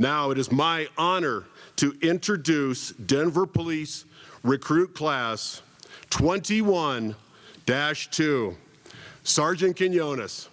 Now it is my honor to introduce Denver Police Recruit Class 21-2, Sergeant Quinones.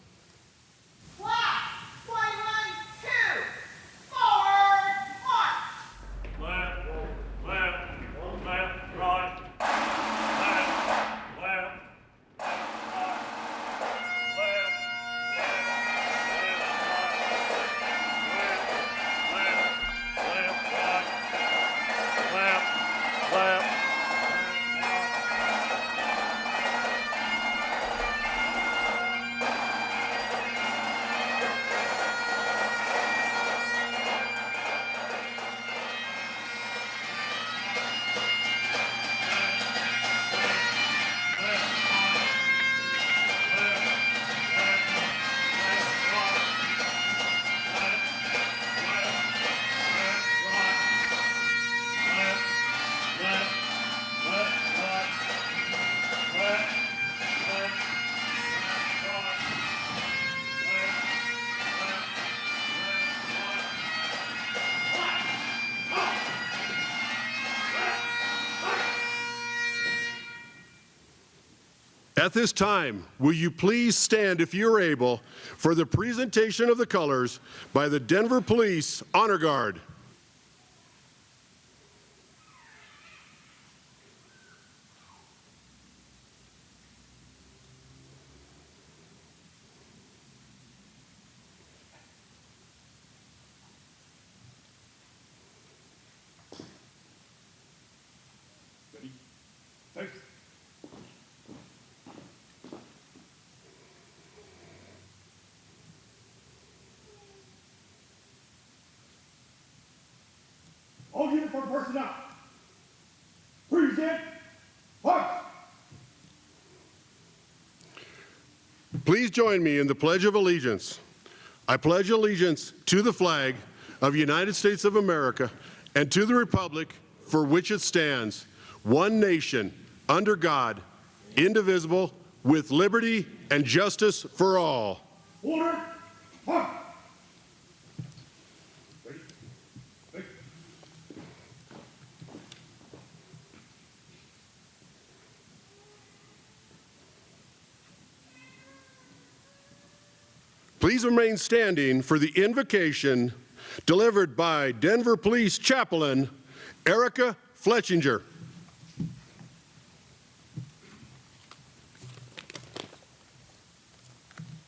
At this time, will you please stand, if you're able, for the presentation of the colors by the Denver Police Honor Guard. March. Please join me in the Pledge of Allegiance. I pledge allegiance to the flag of the United States of America and to the republic for which it stands, one nation, under God, indivisible, with liberty and justice for all. Order. March. Please remain standing for the invocation delivered by Denver Police Chaplain Erica Fletchinger.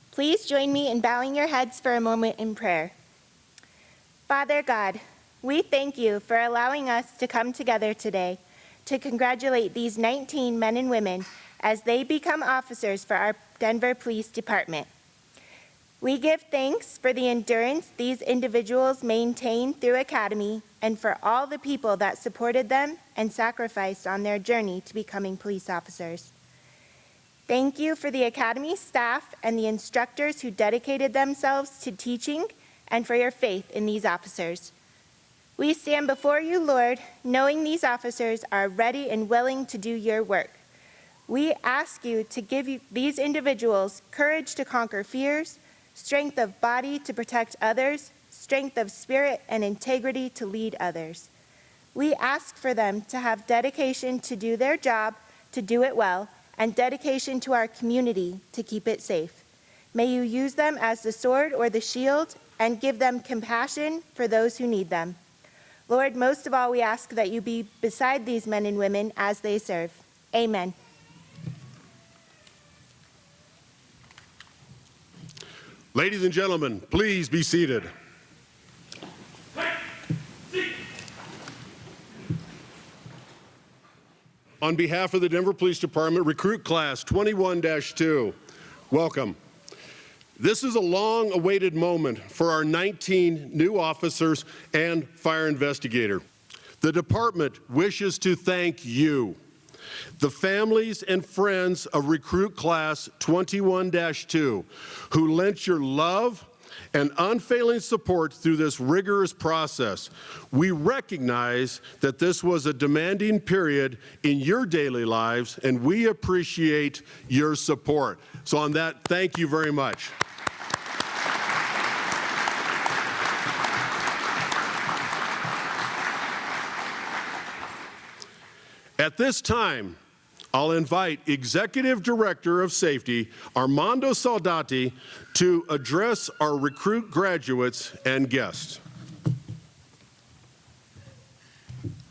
Please join me in bowing your heads for a moment in prayer. Father God, we thank you for allowing us to come together today to congratulate these 19 men and women as they become officers for our Denver Police Department. We give thanks for the endurance these individuals maintain through Academy and for all the people that supported them and sacrificed on their journey to becoming police officers. Thank you for the Academy staff and the instructors who dedicated themselves to teaching and for your faith in these officers. We stand before you, Lord, knowing these officers are ready and willing to do your work. We ask you to give you, these individuals courage to conquer fears, strength of body to protect others, strength of spirit and integrity to lead others. We ask for them to have dedication to do their job, to do it well, and dedication to our community to keep it safe. May you use them as the sword or the shield and give them compassion for those who need them. Lord, most of all, we ask that you be beside these men and women as they serve. Amen. Ladies and gentlemen, please be seated. On behalf of the Denver Police Department, Recruit Class 21-2, welcome. This is a long-awaited moment for our 19 new officers and fire investigator. The department wishes to thank you, the families and friends of Recruit Class 21-2, who lent your love and unfailing support through this rigorous process. We recognize that this was a demanding period in your daily lives, and we appreciate your support. So on that, thank you very much. At this time, I'll invite Executive Director of Safety Armando Saldate to address our recruit graduates and guests.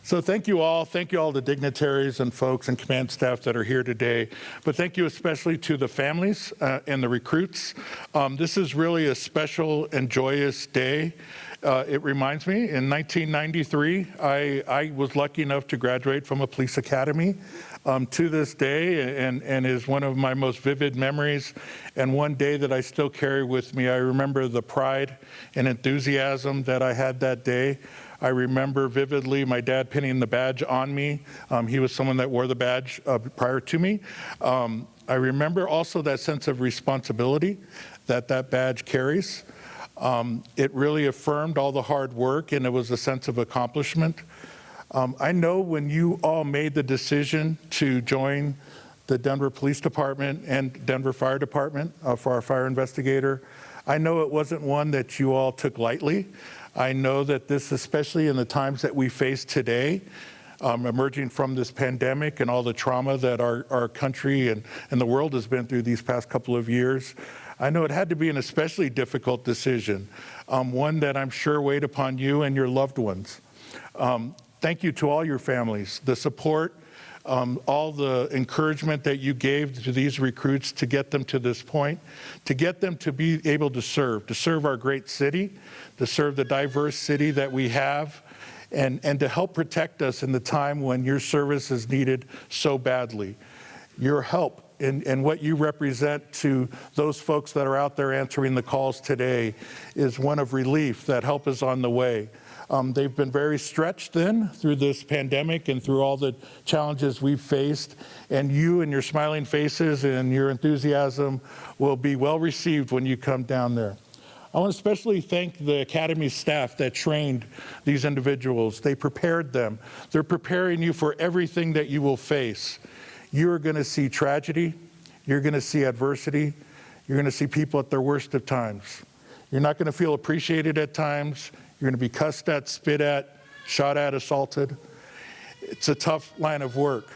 So thank you all. Thank you all the dignitaries and folks and command staff that are here today. But thank you especially to the families uh, and the recruits. Um, this is really a special and joyous day. Uh, it reminds me, in 1993, I, I was lucky enough to graduate from a police academy. Um, to this day, and, and is one of my most vivid memories, and one day that I still carry with me. I remember the pride and enthusiasm that I had that day. I remember vividly my dad pinning the badge on me. Um, he was someone that wore the badge uh, prior to me. Um, I remember also that sense of responsibility that that badge carries. Um, it really affirmed all the hard work and it was a sense of accomplishment. Um, I know when you all made the decision to join the Denver Police Department and Denver Fire Department uh, for our fire investigator, I know it wasn't one that you all took lightly. I know that this, especially in the times that we face today, um, emerging from this pandemic and all the trauma that our, our country and, and the world has been through these past couple of years, I know it had to be an especially difficult decision, um, one that I'm sure weighed upon you and your loved ones. Um, thank you to all your families, the support, um, all the encouragement that you gave to these recruits to get them to this point, to get them to be able to serve, to serve our great city, to serve the diverse city that we have, and, and to help protect us in the time when your service is needed so badly. Your help and, and what you represent to those folks that are out there answering the calls today is one of relief that help is on the way. Um, they've been very stretched then through this pandemic and through all the challenges we've faced. And you and your smiling faces and your enthusiasm will be well received when you come down there. I want to especially thank the Academy staff that trained these individuals. They prepared them. They're preparing you for everything that you will face. You're going to see tragedy. You're going to see adversity. You're going to see people at their worst of times. You're not going to feel appreciated at times. You're going to be cussed at, spit at, shot at, assaulted. It's a tough line of work.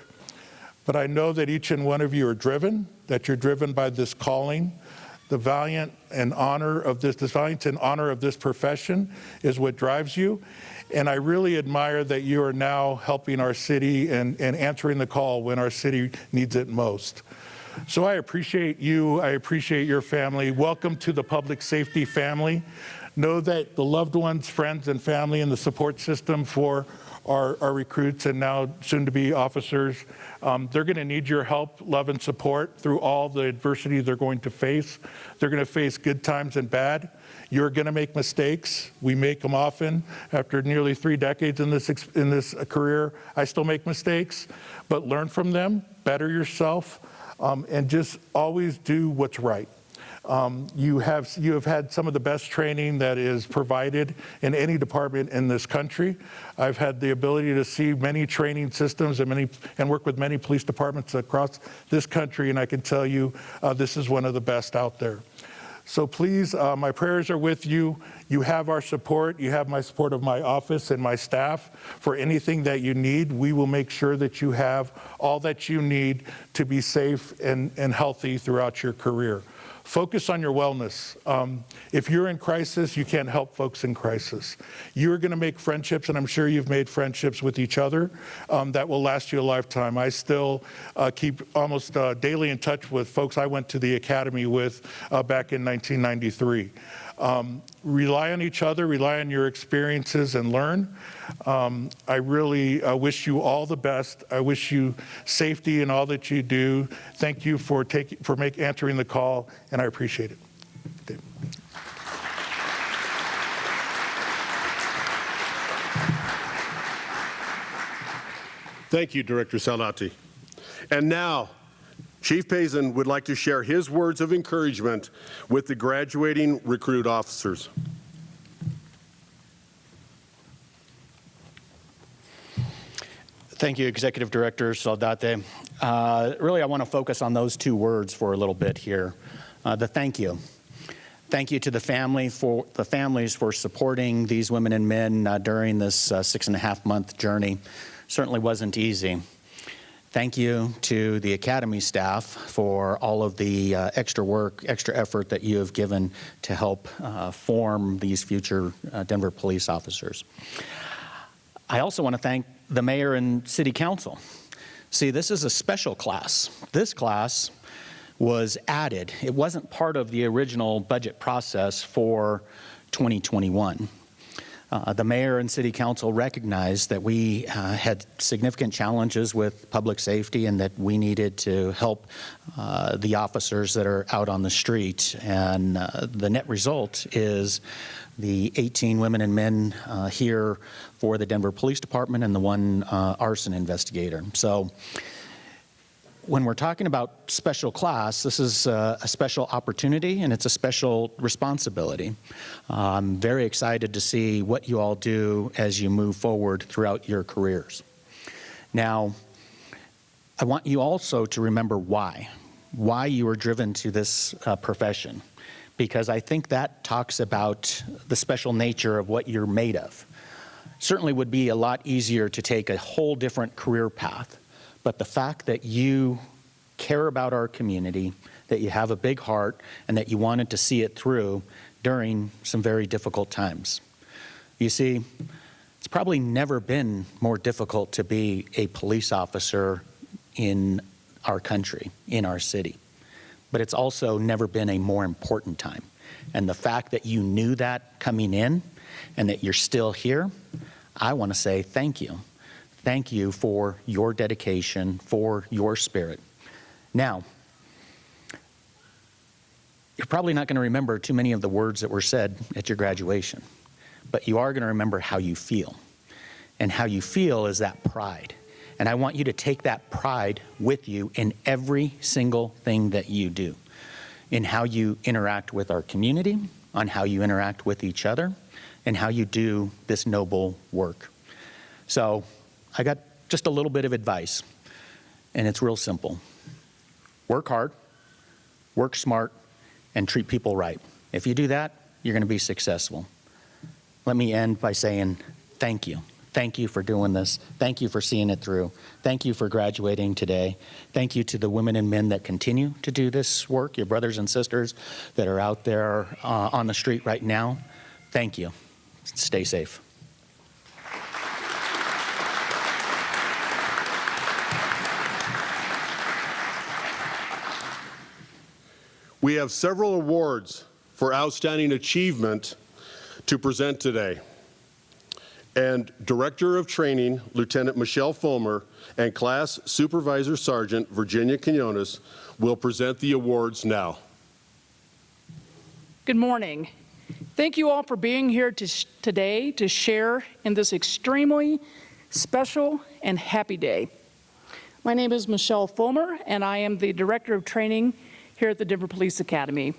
But I know that each and one of you are driven, that you're driven by this calling. The valiant and honor of this, this valiant and honor of this profession is what drives you. And I really admire that you are now helping our city and, and answering the call when our city needs it most. So I appreciate you. I appreciate your family. Welcome to the public safety family. Know that the loved ones, friends, and family and the support system for our, recruits and now soon to be officers, um, they're going to need your help, love, and support through all the adversity they're going to face. They're going to face good times and bad. You're going to make mistakes. We make them often. After nearly three decades in this, in this career, I still make mistakes, but learn from them, better yourself, um, and just always do what's right. Um, you, have, you have had some of the best training that is provided in any department in this country. I've had the ability to see many training systems and, many, and work with many police departments across this country, and I can tell you uh, this is one of the best out there. So please, uh, my prayers are with you. You have our support. You have my support of my office and my staff. For anything that you need, we will make sure that you have all that you need to be safe and, and healthy throughout your career. Focus on your wellness. Um, if you're in crisis, you can't help folks in crisis. You're going to make friendships, and I'm sure you've made friendships with each other um, that will last you a lifetime. I still uh, keep almost uh, daily in touch with folks I went to the academy with uh, back in 1993. Um, rely on each other, rely on your experiences and learn. Um, I really uh, wish you all the best. I wish you safety in all that you do. Thank you for, taking, for make, answering the call, and I appreciate it. Thank you, Director Saldate. And now, Chief Pazen would like to share his words of encouragement with the graduating recruit officers. Thank you, Executive Director Saldate. Uh, really, I want to focus on those two words for a little bit here. Uh, the thank you. Thank you to the family for the families for supporting these women and men uh, during this uh, six and a half month journey. Certainly wasn't easy. Thank you to the Academy staff for all of the uh, extra work, extra effort that you have given to help uh, form these future uh, Denver police officers. I also want to thank the mayor and city council. See, this is a special class. This class was added. It wasn't part of the original budget process for 2021. Uh, the mayor and city council recognized that we uh, had significant challenges with public safety and that we needed to help uh, the officers that are out on the street. And uh, the net result is the 18 women and men uh, here for the Denver Police Department and the one uh, arson investigator. So when we're talking about special class, this is uh, a special opportunity and it's a special responsibility. Uh, I'm very excited to see what you all do as you move forward throughout your careers. Now, I want you also to remember why, why you were driven to this uh, profession, because I think that talks about the special nature of what you're made of. Certainly would be a lot easier to take a whole different career path but the fact that you care about our community, that you have a big heart, and that you wanted to see it through during some very difficult times. You see, it's probably never been more difficult to be a police officer in our country, in our city. But it's also never been a more important time. And the fact that you knew that coming in and that you're still here, I want to say thank you thank you for your dedication, for your spirit. Now, you're probably not going to remember too many of the words that were said at your graduation, but you are going to remember how you feel. And how you feel is that pride. And I want you to take that pride with you in every single thing that you do, in how you interact with our community, on how you interact with each other, and how you do this noble work. So I got just a little bit of advice, and it's real simple. Work hard, work smart, and treat people right. If you do that, you're going to be successful. Let me end by saying thank you. Thank you for doing this. Thank you for seeing it through. Thank you for graduating today. Thank you to the women and men that continue to do this work, your brothers and sisters that are out there uh, on the street right now. Thank you. Stay safe. We have several awards for outstanding achievement to present today. And Director of Training, Lieutenant Michelle Fulmer, and Class Supervisor Sergeant Virginia Quinones will present the awards now. Good morning. Thank you all for being here to today to share in this extremely special and happy day. My name is Michelle Fulmer, and I am the Director of Training here at the Denver Police Academy.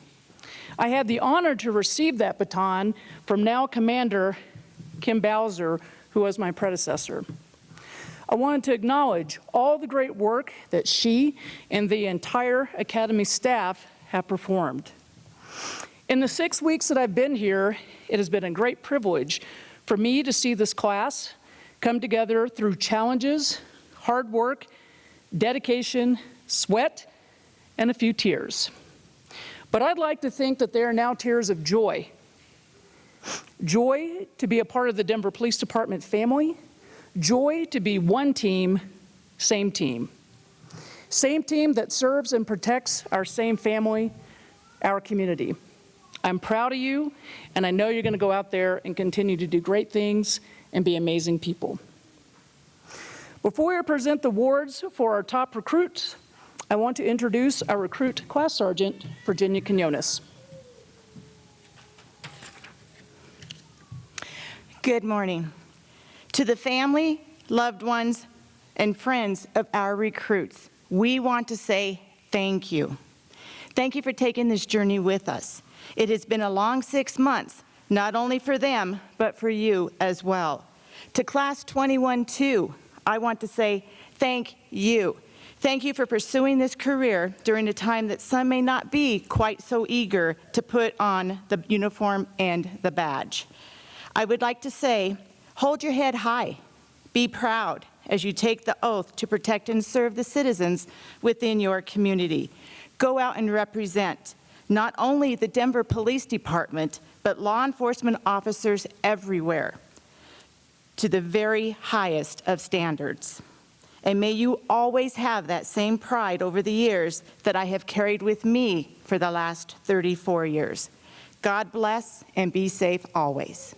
I had the honor to receive that baton from now Commander Kim Bowser, who was my predecessor. I wanted to acknowledge all the great work that she and the entire Academy staff have performed. In the six weeks that I've been here, it has been a great privilege for me to see this class come together through challenges, hard work, dedication, sweat, and a few tears. But I'd like to think that they are now tears of joy. Joy to be a part of the Denver Police Department family. Joy to be one team, same team. Same team that serves and protects our same family, our community. I'm proud of you, and I know you're going to go out there and continue to do great things and be amazing people. Before we present the awards for our top recruits, I want to introduce our recruit class sergeant, Virginia Quinones. Good morning. To the family, loved ones, and friends of our recruits, we want to say thank you. Thank you for taking this journey with us. It has been a long six months, not only for them, but for you as well. To Class 21-2, I want to say thank you. Thank you for pursuing this career during a time that some may not be quite so eager to put on the uniform and the badge. I would like to say, hold your head high, be proud, as you take the oath to protect and serve the citizens within your community. Go out and represent not only the Denver Police Department, but law enforcement officers everywhere to the very highest of standards. And may you always have that same pride over the years that I have carried with me for the last 34 years. God bless and be safe always.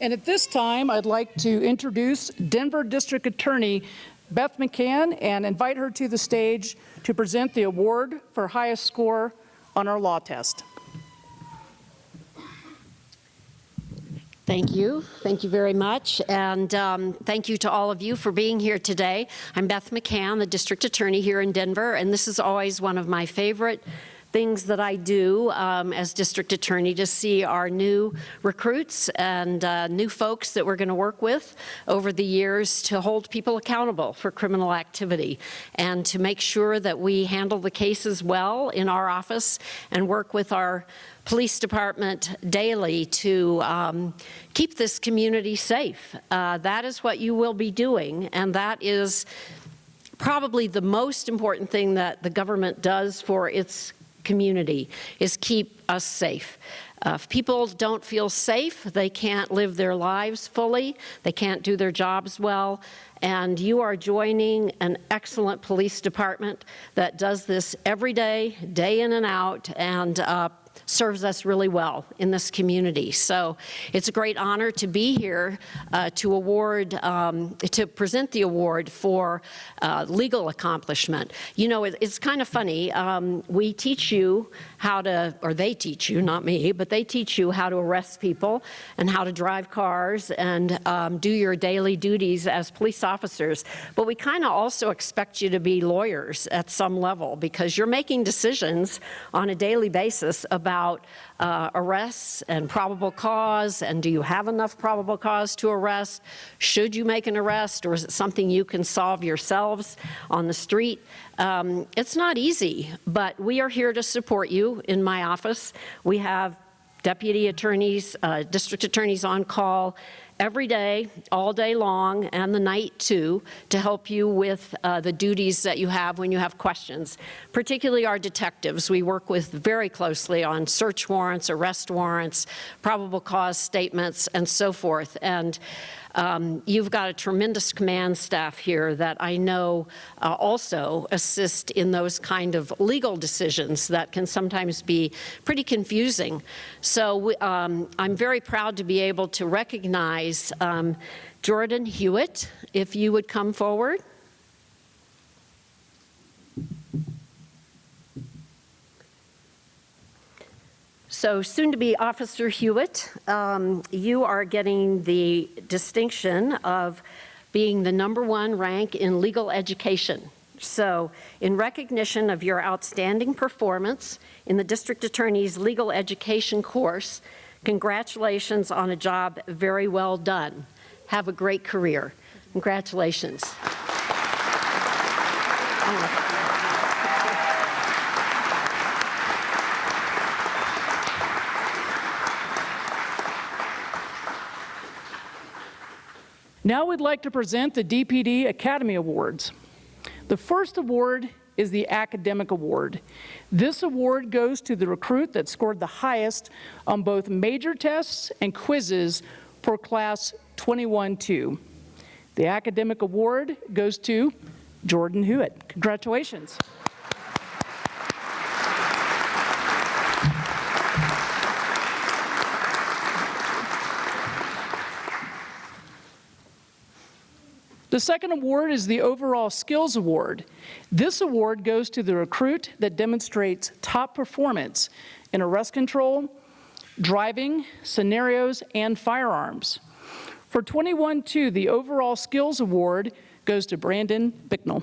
And at this time, I'd like to introduce Denver District Attorney Beth McCann and invite her to the stage to present the award for highest score on our law test. Thank you. Thank you very much. And um, thank you to all of you for being here today. I'm Beth McCann, the district attorney here in Denver, and this is always one of my favorite things that I do um, as district attorney to see our new recruits and uh, new folks that we're going to work with over the years to hold people accountable for criminal activity and to make sure that we handle the cases well in our office and work with our police department daily to um, keep this community safe. Uh, that is what you will be doing, and that is probably the most important thing that the government does for its community is keep us safe. Uh, if people don't feel safe, they can't live their lives fully, they can't do their jobs well, and you are joining an excellent police department that does this every day, day in and out, and uh, serves us really well in this community. So it's a great honor to be here uh, to award, um, to present the award for uh, legal accomplishment. You know, it, it's kind of funny. Um, we teach you how to, or they teach you, not me, but they teach you how to arrest people and how to drive cars and um, do your daily duties as police officers. Officers, but we kind of also expect you to be lawyers at some level because you're making decisions on a daily basis about uh, arrests and probable cause, and do you have enough probable cause to arrest? Should you make an arrest, or is it something you can solve yourselves on the street? Um, it's not easy, but we are here to support you in my office. We have deputy attorneys, uh, district attorneys on call every day, all day long, and the night too, to help you with uh, the duties that you have when you have questions. Particularly our detectives. We work with very closely on search warrants, arrest warrants, probable cause statements, and so forth. And um, you've got a tremendous command staff here that I know uh, also assist in those kind of legal decisions that can sometimes be pretty confusing. So um, I'm very proud to be able to recognize um, Jordan Hewitt, if you would come forward. So soon to be Officer Hewitt, um, you are getting the distinction of being the number one rank in legal education. So in recognition of your outstanding performance in the District Attorney's Legal Education course, congratulations on a job very well done. Have a great career. Congratulations. Now we'd like to present the DPD Academy Awards. The first award is the Academic Award. This award goes to the recruit that scored the highest on both major tests and quizzes for Class 21-2. The Academic Award goes to Jordan Hewitt. Congratulations. The second award is the Overall Skills Award. This award goes to the recruit that demonstrates top performance in arrest control, driving, scenarios, and firearms. For 21-2, the Overall Skills Award goes to Brandon Bicknell.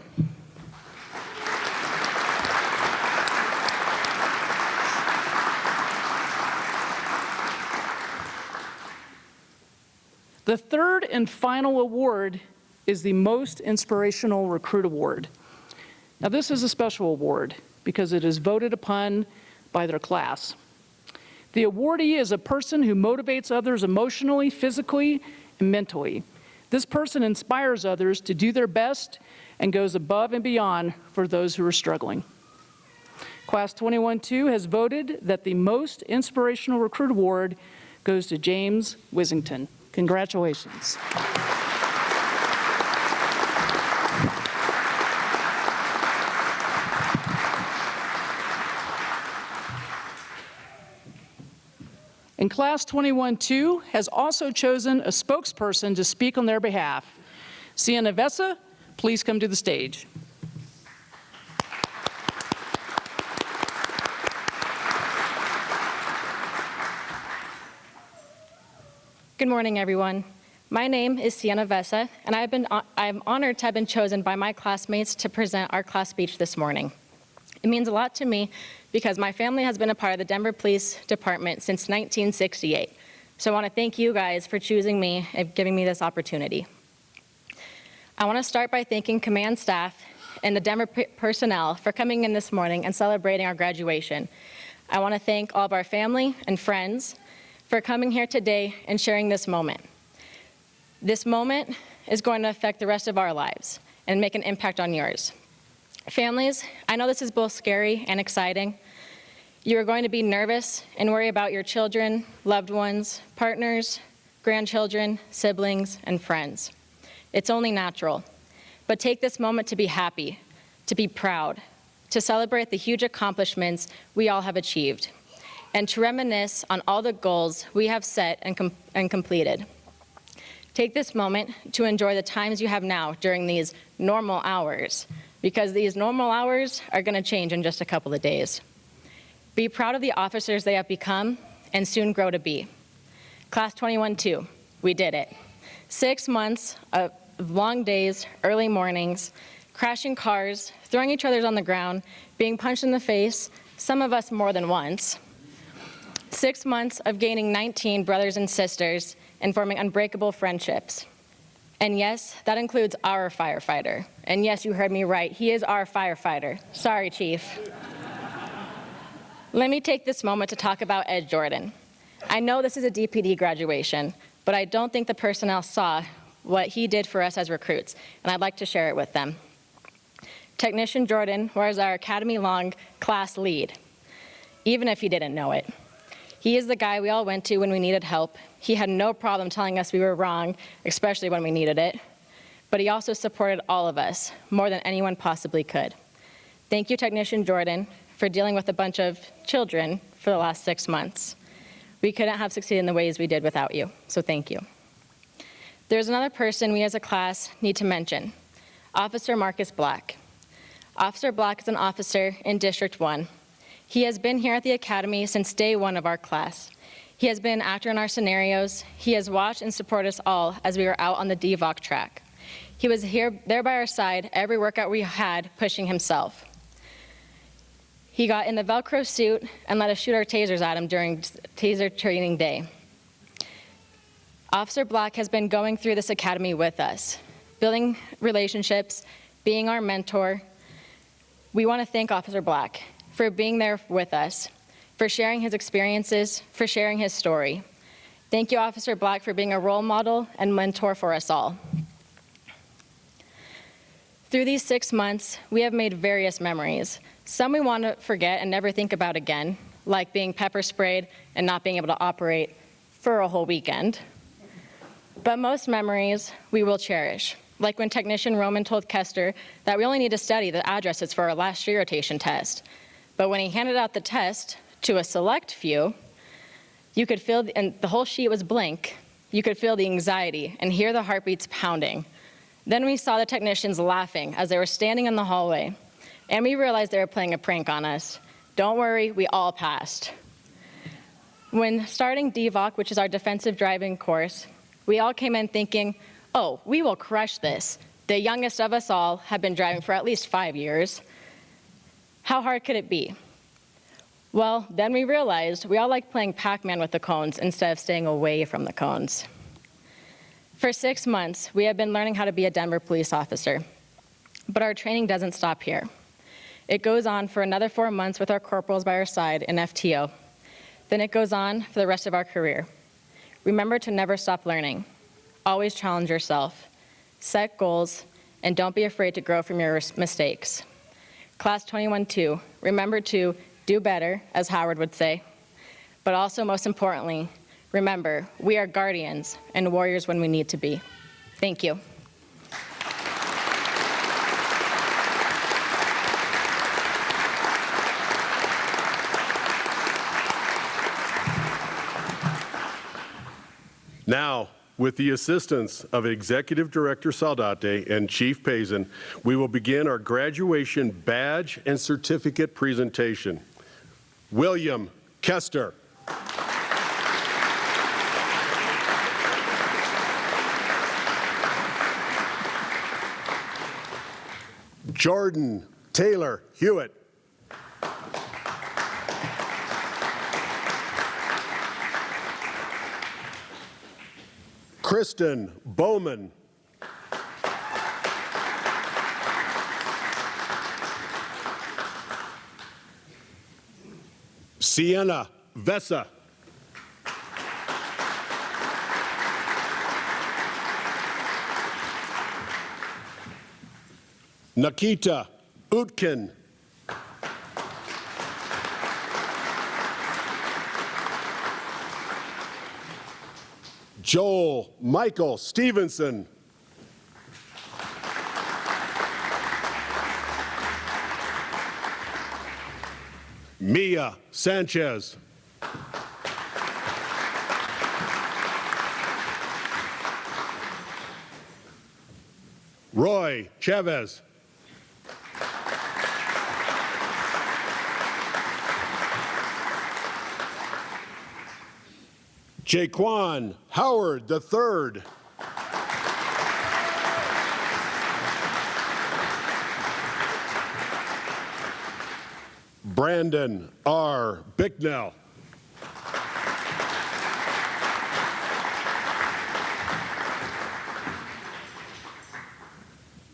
The third and final award is the Most Inspirational Recruit Award. Now this is a special award because it is voted upon by their class. The awardee is a person who motivates others emotionally, physically, and mentally. This person inspires others to do their best and goes above and beyond for those who are struggling. Class 21-2 has voted that the most inspirational recruit award goes to James Wissington. Congratulations. And Class 21-2 has also chosen a spokesperson to speak on their behalf. Sienna Vessa, please come to the stage. Good morning, everyone. My name is Sienna Vessa, and I've been, I'm honored to have been chosen by my classmates to present our class speech this morning. It means a lot to me because my family has been a part of the Denver Police Department since 1968. So I want to thank you guys for choosing me and giving me this opportunity. I want to start by thanking command staff and the Denver personnel for coming in this morning and celebrating our graduation. I want to thank all of our family and friends for coming here today and sharing this moment. This moment is going to affect the rest of our lives and make an impact on yours. Families, I know this is both scary and exciting. You are going to be nervous and worry about your children, loved ones, partners, grandchildren, siblings, and friends. It's only natural. But take this moment to be happy, to be proud, to celebrate the huge accomplishments we all have achieved, and to reminisce on all the goals we have set and, com and completed. Take this moment to enjoy the times you have now during these normal hours, because these normal hours are going to change in just a couple of days. Be proud of the officers they have become and soon grow to be. Class 21-2, we did it. Six months of long days, early mornings, crashing cars, throwing each other on the ground, being punched in the face, some of us more than once. Six months of gaining 19 brothers and sisters and forming unbreakable friendships. And yes, that includes our firefighter. And yes, you heard me right, he is our firefighter. Sorry, Chief. Let me take this moment to talk about Ed Jordan. I know this is a DPD graduation, but I don't think the personnel saw what he did for us as recruits, and I'd like to share it with them. Technician Jordan was our Academy Long class lead, even if he didn't know it. He is the guy we all went to when we needed help. He had no problem telling us we were wrong, especially when we needed it. But he also supported all of us, more than anyone possibly could. Thank you, Technician Jordan, for dealing with a bunch of children for the last six months. We couldn't have succeeded in the ways we did without you, so thank you. There's another person we as a class need to mention, Officer Marcus Black. Officer Black is an officer in District 1. He has been here at the Academy since day one of our class. He has been an actor in our scenarios. He has watched and supported us all as we were out on the DVOC track. He was here, there by our side every workout we had, pushing himself. He got in the Velcro suit and let us shoot our tasers at him during taser training day. Officer Black has been going through this academy with us, building relationships, being our mentor. We want to thank Officer Black for being there with us, for sharing his experiences, for sharing his story. Thank you, Officer Black, for being a role model and mentor for us all. Through these six months, we have made various memories. Some we want to forget and never think about again, like being pepper sprayed and not being able to operate for a whole weekend. But most memories we will cherish, like when technician Roman told Kester that we only need to study the addresses for our last year rotation test. But when he handed out the test to a select few, you could feel, the, and the whole sheet was blank, you could feel the anxiety and hear the heartbeats pounding. Then we saw the technicians laughing as they were standing in the hallway, and we realized they were playing a prank on us. Don't worry, we all passed. When starting DVOC, which is our defensive driving course, we all came in thinking, oh, we will crush this. The youngest of us all have been driving for at least five years. How hard could it be? Well, then we realized we all like playing Pac-Man with the cones instead of staying away from the cones. For six months, we have been learning how to be a Denver police officer. But our training doesn't stop here. It goes on for another four months with our corporals by our side in FTO. Then it goes on for the rest of our career. Remember to never stop learning. always challenge yourself, set goals, and don't be afraid to grow from your mistakes. Class 21-2, remember to do better, as Howard would say, but also most importantly, remember, we are guardians and warriors when we need to be. Thank you. Now, with the assistance of Executive Director Saldate and Chief Pazen, we will begin our graduation badge and certificate presentation. William Kester. Jordan Taylor Hewitt. Kristen Bowman. Sienna Vessa. Nikita Utkin. Joel Michael Stevenson. Mia Sanchez. Roy Chavez. Jaquan Howard III. Brandon R. Bicknell.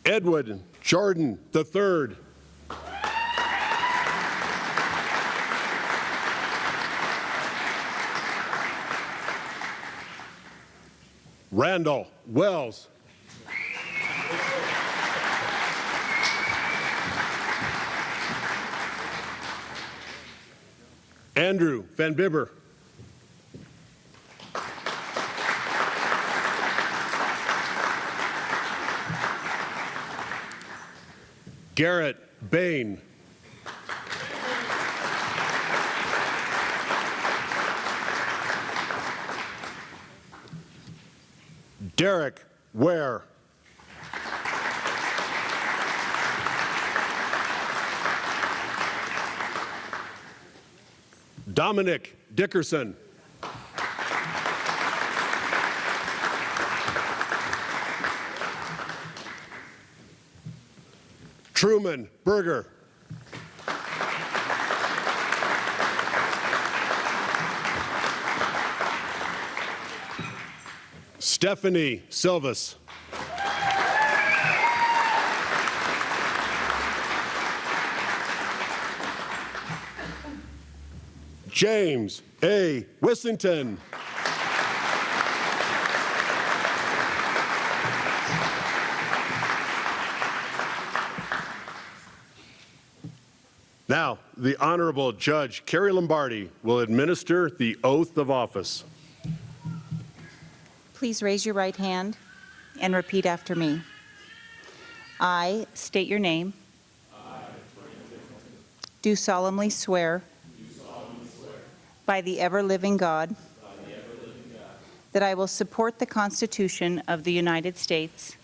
Edward Jordan III. Randall Wells. Andrew Van Bibber. Garrett Bain. Derek Ware. Dominic Dickerson. Truman Berger. Stephanie Silvas. James A. Wissington. Now, the Honorable Judge Kerry Lombardi will administer the oath of office. Please raise your right hand and repeat after me. I state your name. I, Do solemnly swear. By the ever-living God. That I will support the Constitution of the United States.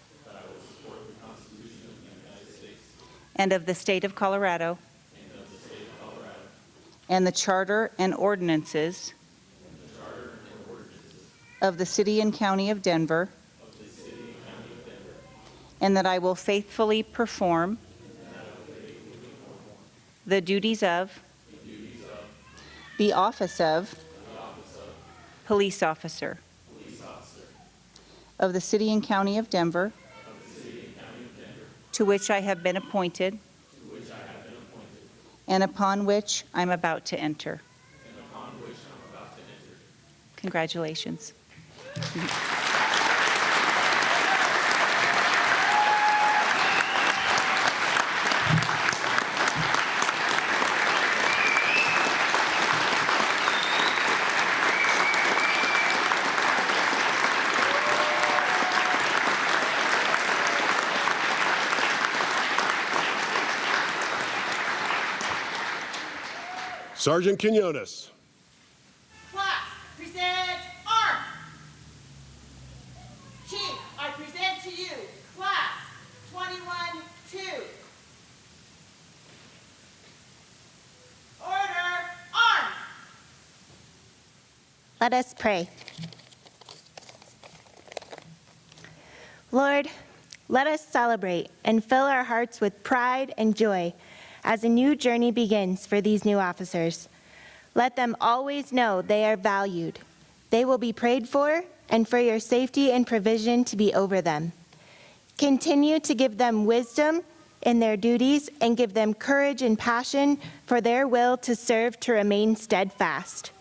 And of the state of Colorado. And the charter and ordinances. Of the city and county of Denver. And that I will faithfully perform. The duties of. The office of. Police officer. Of the city and county of Denver. To which I have been appointed. And upon which I'm about to enter. Congratulations. Sergeant Quinones. Let us pray. Lord, let us celebrate and fill our hearts with pride and joy as a new journey begins for these new officers. Let them always know they are valued. They will be prayed for and for your safety and provision to be over them. Continue to give them wisdom in their duties and give them courage and passion for their will to serve to remain steadfast.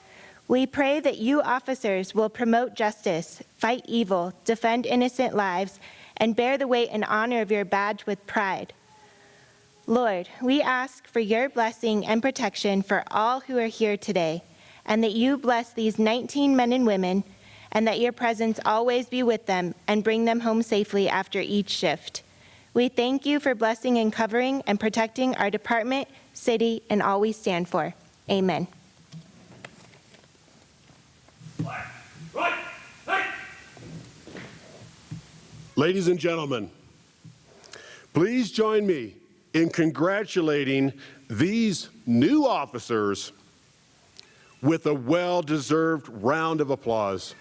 We pray that you officers will promote justice, fight evil, defend innocent lives, and bear the weight and honor of your badge with pride. Lord, we ask for your blessing and protection for all who are here today, and that you bless these 19 men and women, and that your presence always be with them and bring them home safely after each shift. We thank you for blessing and covering and protecting our department, city, and all we stand for. Amen. Ladies and gentlemen, please join me in congratulating these new officers with a well-deserved round of applause.